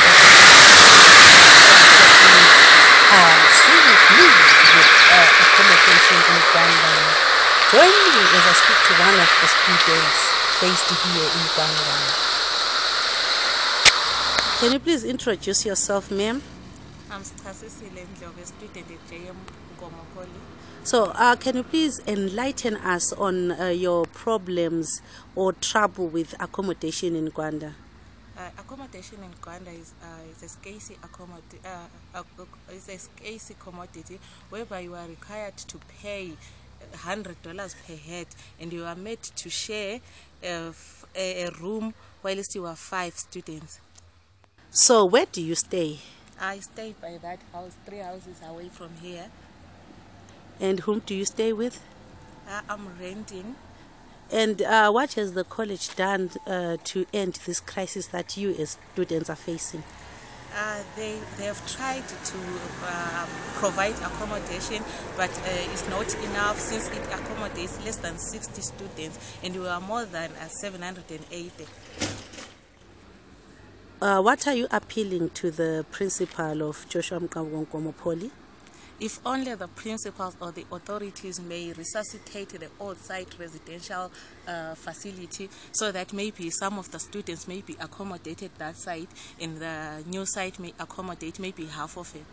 students are seriously with uh, accommodation in Gwanda. Join me as I speak to one of the students based here in Gwanda. Can you please introduce yourself, ma'am? I'm Stasisile Ndlovu, student at JM Nkomo Poly. So, uh, can you please enlighten us on uh, your problems or trouble with accommodation in Uganda? Uh, accommodation in Gwanda is, uh, is a scarce uh, uh, is a scarce commodity whereby you are required to pay hundred dollars per head, and you are made to share a room whilst you are five students. So, where do you stay? I stay by that house, three houses away from here. And whom do you stay with? Uh, I'm renting. And uh, what has the college done uh, to end this crisis that you as students are facing? Uh, they, they have tried to uh, provide accommodation, but uh, it's not enough since it accommodates less than 60 students and we are more than uh, 780. Uh, what are you appealing to the principal of Joshua Mqabuko Nkomo Poly? If only the principals or the authorities may resuscitate the old site residential uh, facility so that maybe some of the students may be accommodated that site and the new site may accommodate maybe half of it.